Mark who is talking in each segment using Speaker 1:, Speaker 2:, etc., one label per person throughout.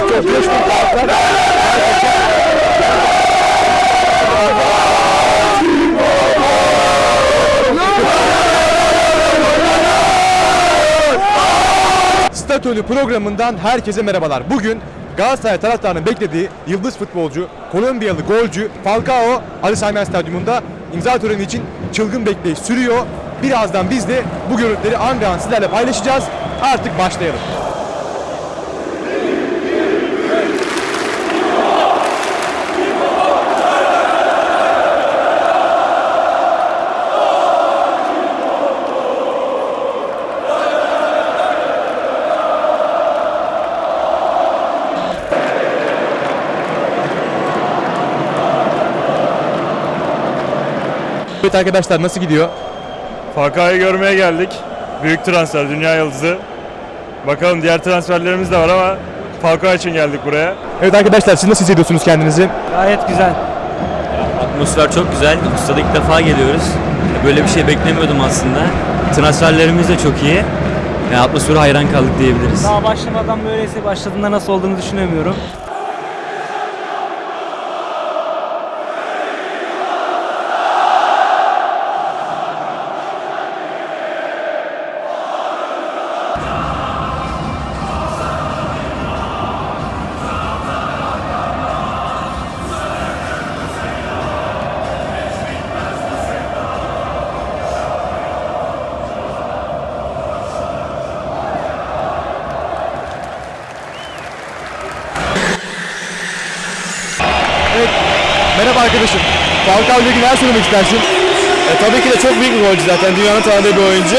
Speaker 1: Kartlar. Statölü programından herkese merhabalar. Bugün Galatasaray taraftarının beklediği yıldız futbolcu, Kolombiyalı golcü Falcao Ali Sami Yen Stadyumunda imza töreni için çılgın bekleyiş sürüyor. Birazdan biz de bu görüntüleri an an sizlerle paylaşacağız. Artık başlayalım. Evet arkadaşlar nasıl gidiyor?
Speaker 2: Falcao'yu görmeye geldik. Büyük transfer, dünya yıldızı. Bakalım diğer transferlerimiz de var ama Falcao için geldik buraya.
Speaker 1: Evet arkadaşlar siz nasıl hissediyorsunuz kendinizi?
Speaker 3: Gayet güzel.
Speaker 4: Atmosfer çok güzel. Ustada ilk defa geliyoruz. Böyle bir şey beklemiyordum aslında. Transferlerimiz de çok iyi. Yani atmosfere hayran kaldık diyebiliriz.
Speaker 3: Daha başlamadan böyleyse başladığında nasıl olduğunu düşünemiyorum.
Speaker 1: Merhaba arkadaşım. Falcao ile ilgili neler söylemek istersin?
Speaker 5: E, tabii ki de çok büyük bir golcü zaten. Dünyanın tanıdığı bir oyuncu.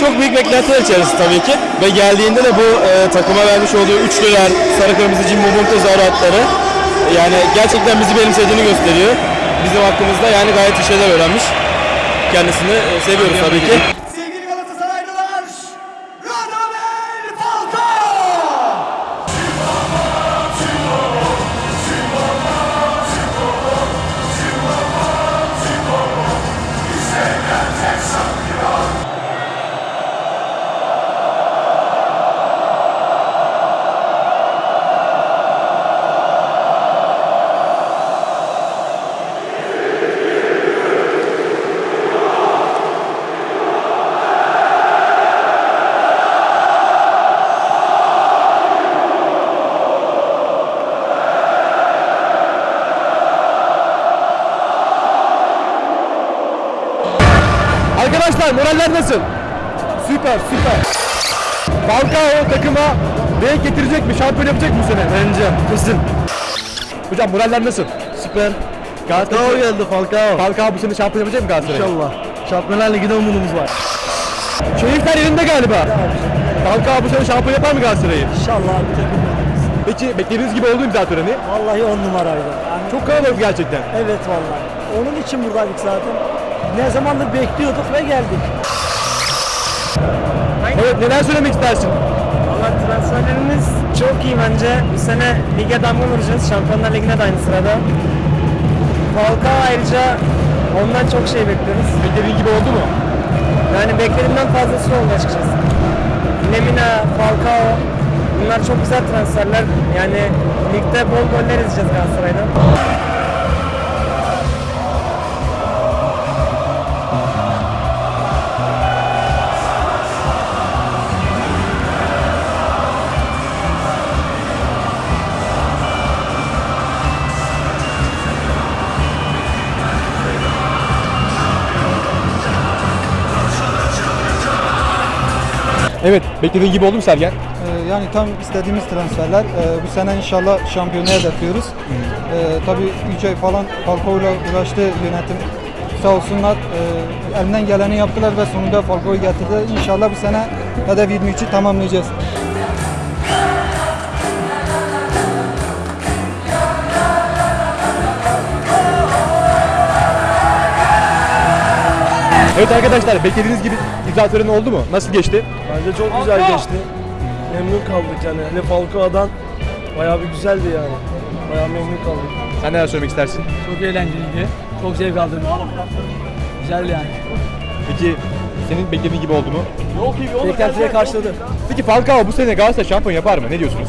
Speaker 5: Çok büyük beklentiler içerisinde tabii ki. Ve geldiğinde de bu e, takıma vermiş olduğu üçlüler, sarı kırmızı Jimbo Bunte zaratları yani gerçekten bizi benimsediğini gösteriyor. Bizim hakkımızda yani gayet iyi şeyler öğrenmiş. Kendisini e, seviyoruz tabii ki.
Speaker 1: Arkadaşlar moraller nasıl? Süper süper. Falcao takıma renk getirecek mi? Şampiyon yapacak mı bu sene? Bence. Kesin. Hocam moraller nasıl? Süper. Galatasaray geldi Falcao. Falcao bu sene şampiyon yapacak mı Galatasaray? İnşallah. Şampiyonlar Ligi'de umudumuz var. Keyifler yerinde galiba. Falcao bu sene şampiyon yapar mı Galatasaray'ı?
Speaker 3: İnşallah bir takım
Speaker 1: Peki beklediğiniz gibi oldu mu imza töreni?
Speaker 3: Vallahi on numaraydı. Yani
Speaker 1: Çok kalabalık gerçekten.
Speaker 3: evet vallahi. Onun için buradaydık zaten. Ne zamandır bekliyorduk ve geldik.
Speaker 1: Evet neler söylemek istersin?
Speaker 3: Valla transferlerimiz çok iyi bence. Bu sene lige damga vuracağız. Şampiyonlar Ligi'ne de aynı sırada. Falcao ayrıca ondan çok şey bekliyoruz.
Speaker 1: Beklediğin gibi oldu mu?
Speaker 3: Yani beklediğimden fazlası oldu açıkçası. Lemina, Falcao bunlar çok güzel transferler. Yani ligde bol goller izleyeceğiz Galatasaray'dan.
Speaker 1: Evet beklediğin gibi oldu mu Sergen?
Speaker 6: Ee, Yani tam istediğimiz transferler. Ee, Bu sene inşallah şampiyonaya hedefliyoruz. Ee, tabii 3 ay falan Falcao'yla uğraştı yönetim. Sağ olsunlar e, elinden geleni yaptılar ve sonunda Falcao'yu getirdiler. İnşallah bu sene hedef 23'ü tamamlayacağız.
Speaker 1: Evet arkadaşlar beklediğiniz gibi imza töreni oldu mu? Nasıl geçti?
Speaker 7: Bence çok güzel geçti. Memnun kaldık yani. Hele Falcao'dan bayağı bir güzeldi yani. Bayağı memnun kaldık.
Speaker 1: Sen neler söylemek istersin?
Speaker 8: Çok eğlenceliydi. Çok zevk aldım. Güzel yani.
Speaker 1: Peki senin beklediğin gibi oldu mu?
Speaker 8: Beklentileri karşıladı.
Speaker 1: Peki Falcao bu sene Galatasaray şampiyon yapar mı? Ne diyorsunuz?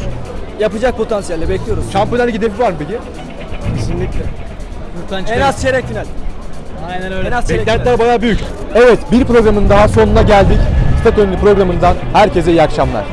Speaker 8: yapacak potansiyelle bekliyoruz.
Speaker 1: Şampiyonlar Ligi hedefi var mı peki?
Speaker 7: Kesinlikle.
Speaker 8: En az çeyrek final. Aynen öyle.
Speaker 1: Beklentiler bayağı büyük. Evet bir programın daha sonuna geldik. Stat Önlü programından herkese iyi akşamlar.